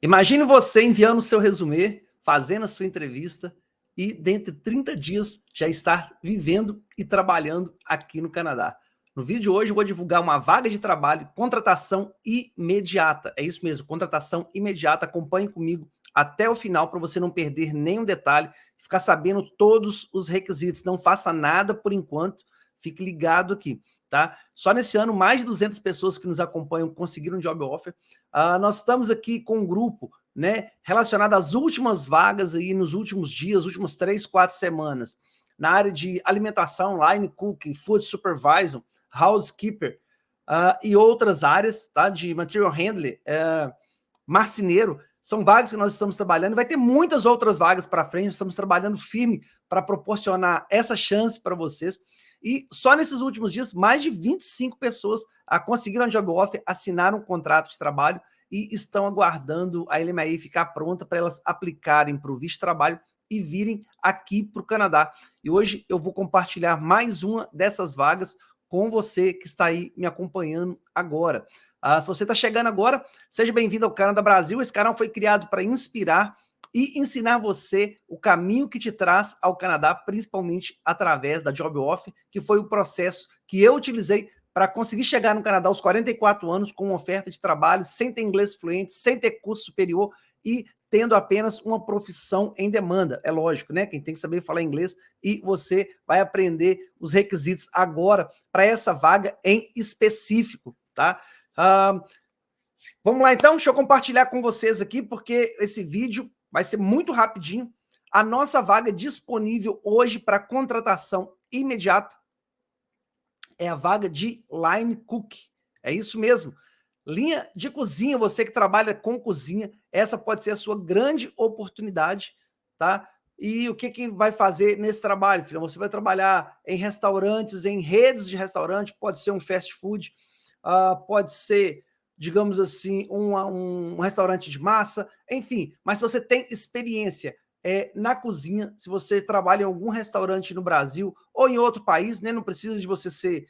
Imagine você enviando o seu resumê, fazendo a sua entrevista e dentro de 30 dias já estar vivendo e trabalhando aqui no Canadá. No vídeo de hoje eu vou divulgar uma vaga de trabalho, contratação imediata. É isso mesmo, contratação imediata. Acompanhe comigo até o final para você não perder nenhum detalhe, ficar sabendo todos os requisitos. Não faça nada por enquanto, fique ligado aqui. Tá? Só nesse ano, mais de 200 pessoas que nos acompanham conseguiram um job offer. Uh, nós estamos aqui com um grupo né, relacionado às últimas vagas aí nos últimos dias, últimas três, quatro semanas, na área de alimentação, line cooking, food supervisor, housekeeper uh, e outras áreas, tá? De material handler, uh, marceneiro, são vagas que nós estamos trabalhando, vai ter muitas outras vagas para frente, estamos trabalhando firme para proporcionar essa chance para vocês. E só nesses últimos dias, mais de 25 pessoas a conseguiram a job offer, assinaram um contrato de trabalho e estão aguardando a LMAI ficar pronta para elas aplicarem para o visto de trabalho e virem aqui para o Canadá. E hoje eu vou compartilhar mais uma dessas vagas com você que está aí me acompanhando agora. Ah, se você está chegando agora, seja bem-vindo ao Canadá Brasil. Esse canal foi criado para inspirar e ensinar você o caminho que te traz ao Canadá, principalmente através da Job Offer, que foi o processo que eu utilizei para conseguir chegar no Canadá aos 44 anos com uma oferta de trabalho, sem ter inglês fluente, sem ter curso superior e tendo apenas uma profissão em demanda. É lógico, né? Quem tem que saber falar inglês e você vai aprender os requisitos agora para essa vaga em específico, tá? Uh, vamos lá então, deixa eu compartilhar com vocês aqui, porque esse vídeo vai ser muito rapidinho. A nossa vaga disponível hoje para contratação imediata é a vaga de Line Cook. É isso mesmo. Linha de cozinha, você que trabalha com cozinha, essa pode ser a sua grande oportunidade, tá? E o que, que vai fazer nesse trabalho, filho? Você vai trabalhar em restaurantes, em redes de restaurante, pode ser um fast food, uh, pode ser digamos assim, um, um restaurante de massa, enfim. Mas se você tem experiência é, na cozinha, se você trabalha em algum restaurante no Brasil ou em outro país, né, não precisa de você ser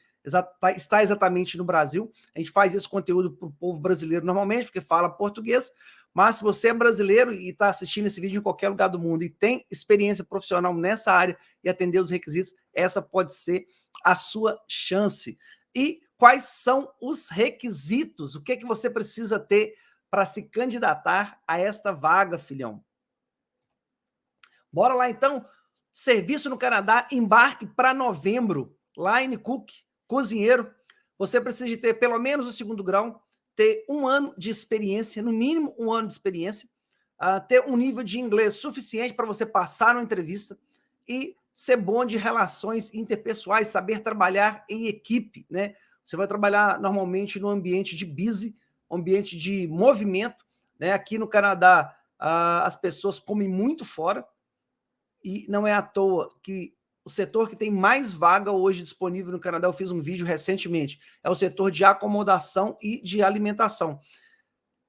tá, estar exatamente no Brasil. A gente faz esse conteúdo para o povo brasileiro normalmente, porque fala português, mas se você é brasileiro e está assistindo esse vídeo em qualquer lugar do mundo e tem experiência profissional nessa área e atender os requisitos, essa pode ser a sua chance. E quais são os requisitos, o que, é que você precisa ter para se candidatar a esta vaga, filhão. Bora lá, então. Serviço no Canadá, embarque para novembro. Line Cook, cozinheiro. Você precisa ter pelo menos o segundo grau, ter um ano de experiência, no mínimo um ano de experiência, uh, ter um nível de inglês suficiente para você passar uma entrevista e ser bom de relações interpessoais, saber trabalhar em equipe, né? Você vai trabalhar normalmente no ambiente de busy, ambiente de movimento. Né? Aqui no Canadá, as pessoas comem muito fora e não é à toa que o setor que tem mais vaga hoje disponível no Canadá, eu fiz um vídeo recentemente, é o setor de acomodação e de alimentação.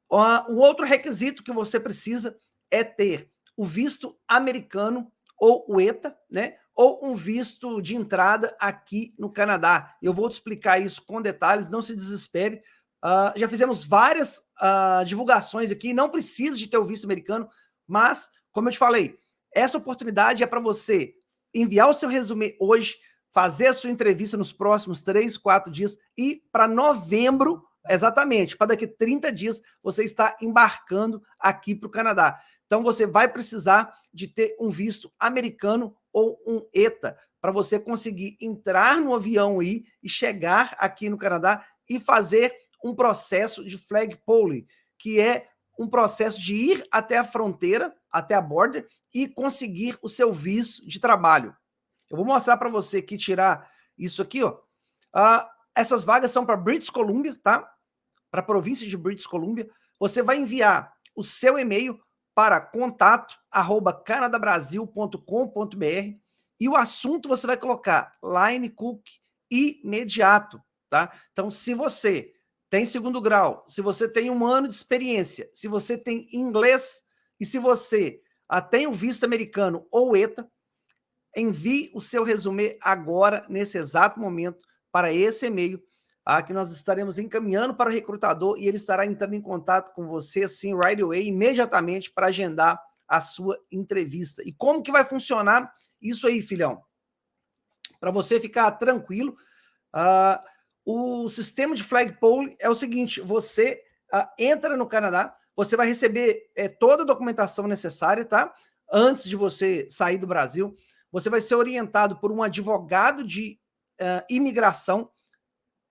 O outro requisito que você precisa é ter o visto americano ou o ETA, né? ou um visto de entrada aqui no Canadá. Eu vou te explicar isso com detalhes, não se desespere. Uh, já fizemos várias uh, divulgações aqui, não precisa de ter o visto americano, mas, como eu te falei, essa oportunidade é para você enviar o seu resumo hoje, fazer a sua entrevista nos próximos três, quatro dias e para novembro, exatamente, para daqui 30 dias, você está embarcando aqui para o Canadá. Então, você vai precisar de ter um visto americano ou um ETA, para você conseguir entrar no avião aí e chegar aqui no Canadá e fazer um processo de flag polling, que é um processo de ir até a fronteira, até a border, e conseguir o seu visto de trabalho. Eu vou mostrar para você aqui, tirar isso aqui, ó. Uh, essas vagas são para British Columbia, tá? Para a província de British Columbia. Você vai enviar o seu e-mail para contato arroba canadabrasil.com.br e o assunto você vai colocar line cook imediato, tá? Então, se você tem segundo grau, se você tem um ano de experiência, se você tem inglês e se você ah, tem o visto americano ou ETA, envie o seu resumê agora, nesse exato momento, para esse e-mail. Ah, que nós estaremos encaminhando para o recrutador e ele estará entrando em contato com você, assim, right away, imediatamente, para agendar a sua entrevista. E como que vai funcionar isso aí, filhão? Para você ficar tranquilo, uh, o sistema de flagpole é o seguinte, você uh, entra no Canadá, você vai receber é, toda a documentação necessária, tá? Antes de você sair do Brasil, você vai ser orientado por um advogado de uh, imigração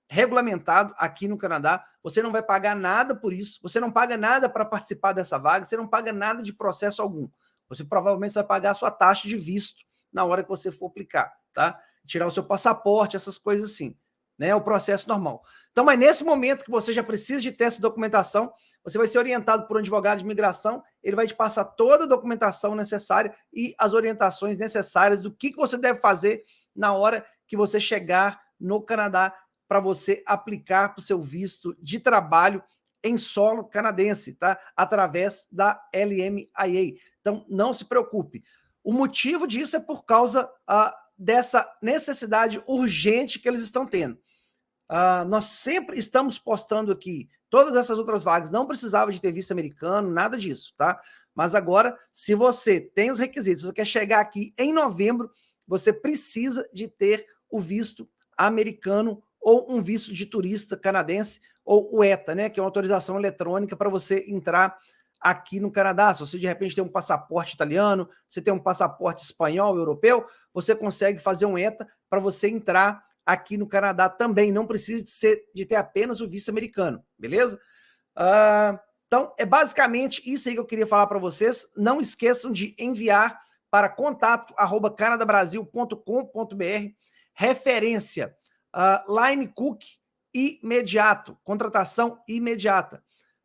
regulamentado aqui no Canadá, você não vai pagar nada por isso, você não paga nada para participar dessa vaga, você não paga nada de processo algum. Você provavelmente vai pagar a sua taxa de visto na hora que você for aplicar, tá? Tirar o seu passaporte, essas coisas assim, né? É o processo normal. Então, mas nesse momento que você já precisa de ter essa documentação, você vai ser orientado por um advogado de imigração, ele vai te passar toda a documentação necessária e as orientações necessárias do que, que você deve fazer na hora que você chegar no Canadá para você aplicar para o seu visto de trabalho em solo canadense, tá? Através da LMIA. Então, não se preocupe. O motivo disso é por causa uh, dessa necessidade urgente que eles estão tendo. Uh, nós sempre estamos postando aqui, todas essas outras vagas não precisava de ter visto americano, nada disso, tá? Mas agora, se você tem os requisitos, você quer chegar aqui em novembro, você precisa de ter o visto americano ou um visto de turista canadense, ou o ETA, né, que é uma autorização eletrônica para você entrar aqui no Canadá. Se você de repente tem um passaporte italiano, você tem um passaporte espanhol, europeu, você consegue fazer um ETA para você entrar aqui no Canadá também. Não precisa de, ser, de ter apenas o visto americano, beleza? Uh, então, é basicamente isso aí que eu queria falar para vocês. Não esqueçam de enviar para contato canadabrasil.com.br referência Uh, line cook imediato, contratação imediata.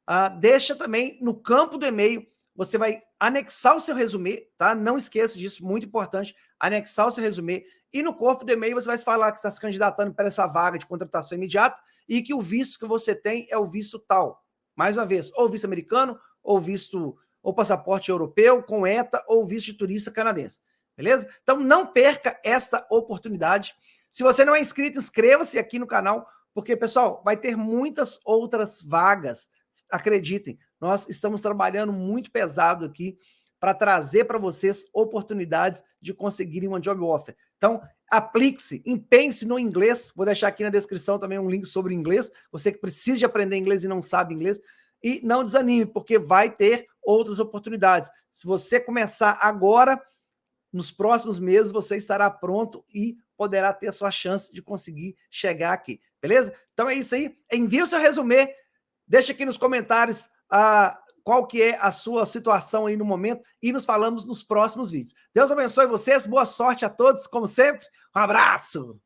Uh, deixa também no campo do e-mail, você vai anexar o seu resumê, tá? Não esqueça disso, muito importante, anexar o seu resumê. E no corpo do e-mail você vai falar que está se candidatando para essa vaga de contratação imediata e que o visto que você tem é o visto tal. Mais uma vez, ou visto americano, ou visto, ou passaporte europeu, com ETA, ou visto de turista canadense. Beleza? Então não perca essa oportunidade. Se você não é inscrito, inscreva-se aqui no canal, porque, pessoal, vai ter muitas outras vagas. Acreditem, nós estamos trabalhando muito pesado aqui para trazer para vocês oportunidades de conseguirem uma job offer. Então, aplique-se, empenhe-se no inglês. Vou deixar aqui na descrição também um link sobre inglês. Você que precisa de aprender inglês e não sabe inglês. E não desanime, porque vai ter outras oportunidades. Se você começar agora, nos próximos meses você estará pronto e poderá ter a sua chance de conseguir chegar aqui, beleza? Então é isso aí, envie o seu resumê, deixa aqui nos comentários ah, qual que é a sua situação aí no momento e nos falamos nos próximos vídeos. Deus abençoe vocês, boa sorte a todos, como sempre, um abraço!